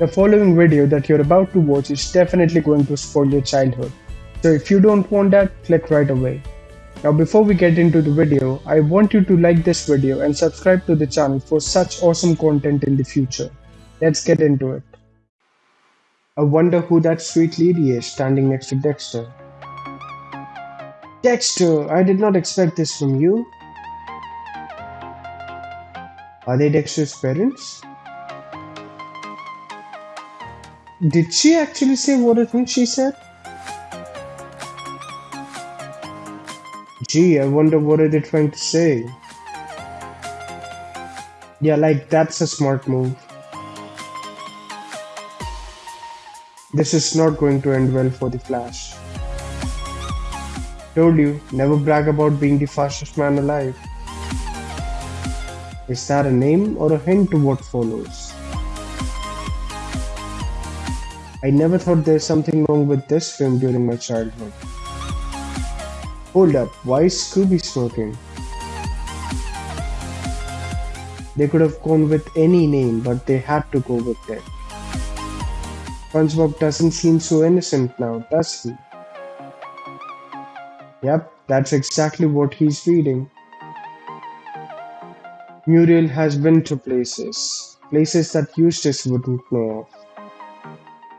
The following video that you're about to watch is definitely going to spoil your childhood. So if you don't want that, click right away. Now before we get into the video, I want you to like this video and subscribe to the channel for such awesome content in the future. Let's get into it. I wonder who that sweet lady is standing next to Dexter. Dexter, I did not expect this from you. Are they Dexter's parents? Did she actually say what I think she said? Gee, I wonder what are they trying to say? Yeah, like that's a smart move. This is not going to end well for the Flash. Told you, never brag about being the fastest man alive. Is that a name or a hint to what follows? I never thought there's something wrong with this film during my childhood. Hold up, why is Scooby smoking? They could have gone with any name, but they had to go with it. SpongeBob doesn't seem so innocent now, does he? Yep, that's exactly what he's reading. Muriel has been to places, places that Eustace wouldn't know of.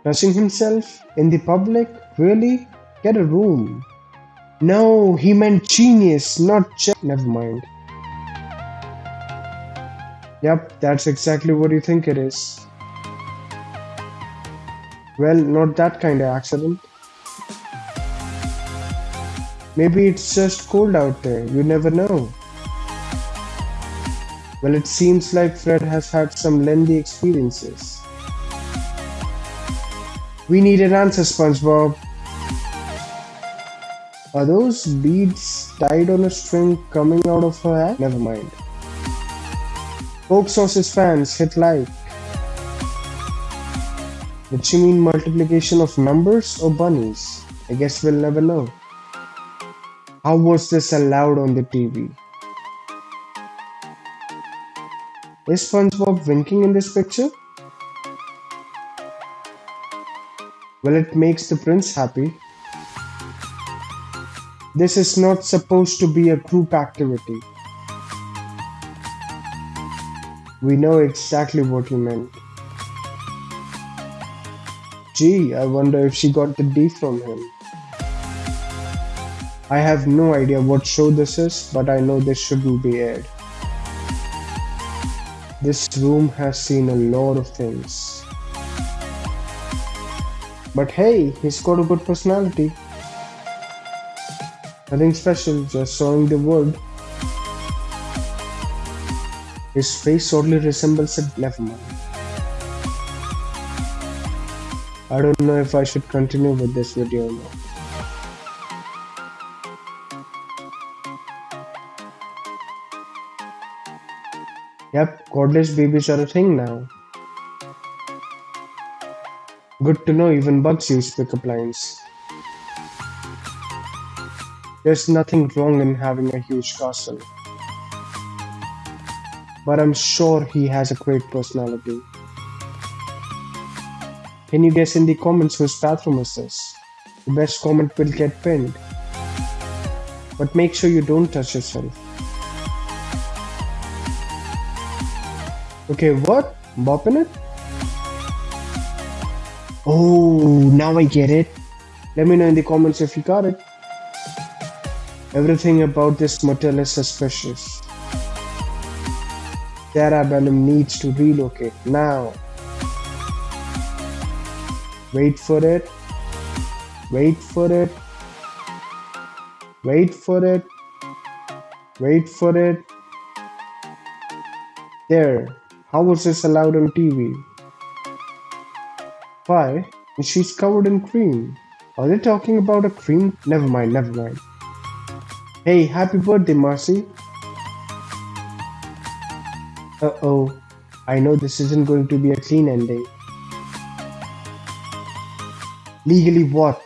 Touching himself in the public? Really? Get a room. No, he meant genius, not just. Never mind. Yep, that's exactly what you think it is. Well, not that kind of accident. Maybe it's just cold out there, you never know. Well, it seems like Fred has had some lengthy experiences. We need an answer, SpongeBob. Are those beads tied on a string coming out of her hair? Never mind. Coke Sauces fans, hit like. Did she mean multiplication of numbers or bunnies? I guess we'll never know. How was this allowed on the TV? Is SpongeBob winking in this picture? Well, it makes the prince happy. This is not supposed to be a group activity. We know exactly what you meant. Gee, I wonder if she got the D from him. I have no idea what show this is, but I know this shouldn't be aired. This room has seen a lot of things. But hey, he's got a good personality. Nothing special, just showing the wood. His face oddly resembles a never mind. I don't know if I should continue with this video or not. Yep, cordless babies are a thing now. Good to know even bugs use pickup lines. There's nothing wrong in having a huge castle. But I'm sure he has a great personality. Can you guess in the comments whose bathroom is this? The best comment will get pinned. But make sure you don't touch yourself. Okay, what? Bopping it? Oh, now I get it. Let me know in the comments if you got it. Everything about this motel is suspicious. Cerebellum needs to relocate now. Wait for it. Wait for it. Wait for it. Wait for it. There. How was this allowed on TV? Why? And she's covered in cream. Are they talking about a cream? Never mind, never mind. Hey, happy birthday, Marcy. Uh oh. I know this isn't going to be a clean ending. Legally what?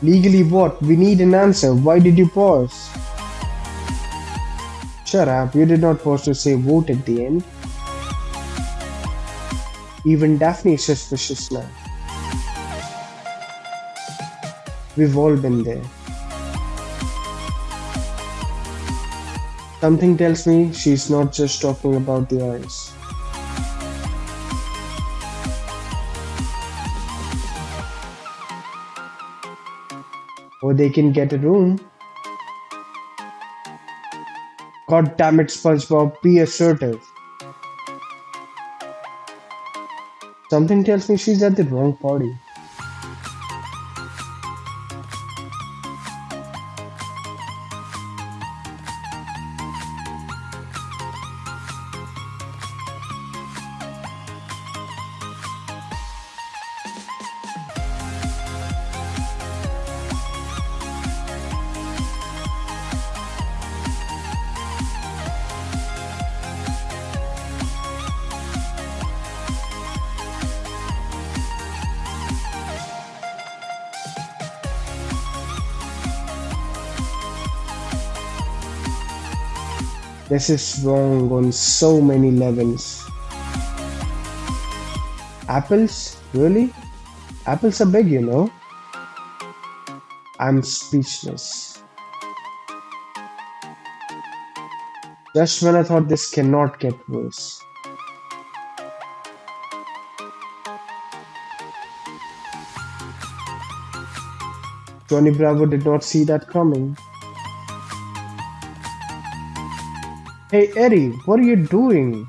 Legally what? We need an answer. Why did you pause? Shut up, you did not pause to say vote at the end. Even Daphne is suspicious now. We've all been there. Something tells me she's not just talking about the eyes. Or they can get a room. God damn it, SpongeBob, be assertive. Something tells me she's at the wrong party. This is wrong on so many levels. Apples? Really? Apples are big, you know. I'm speechless. Just when I thought this cannot get worse. Johnny Bravo did not see that coming. Hey Eddie, what are you doing?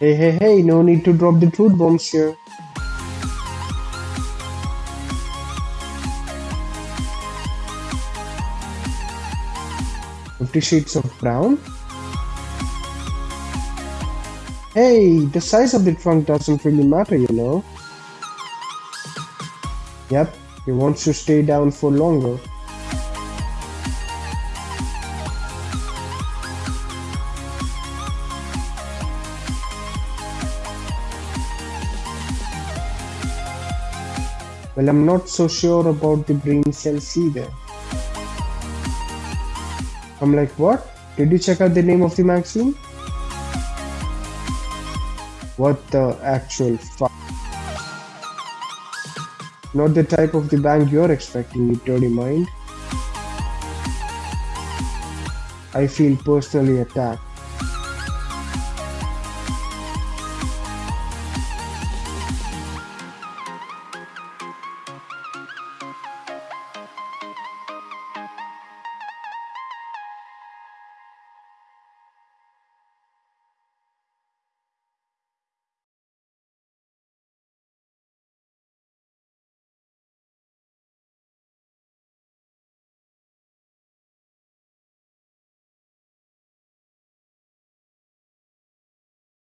Hey, hey, hey, no need to drop the truth bombs here. Fifty Shades of Brown? Hey, the size of the trunk doesn't really matter, you know. Yep, he wants to stay down for longer. Well, I'm not so sure about the brain cells either. I'm like, what? Did you check out the name of the magazine? What the actual fuck? Not the type of the bank you're expecting, you dirty mind. I feel personally attacked.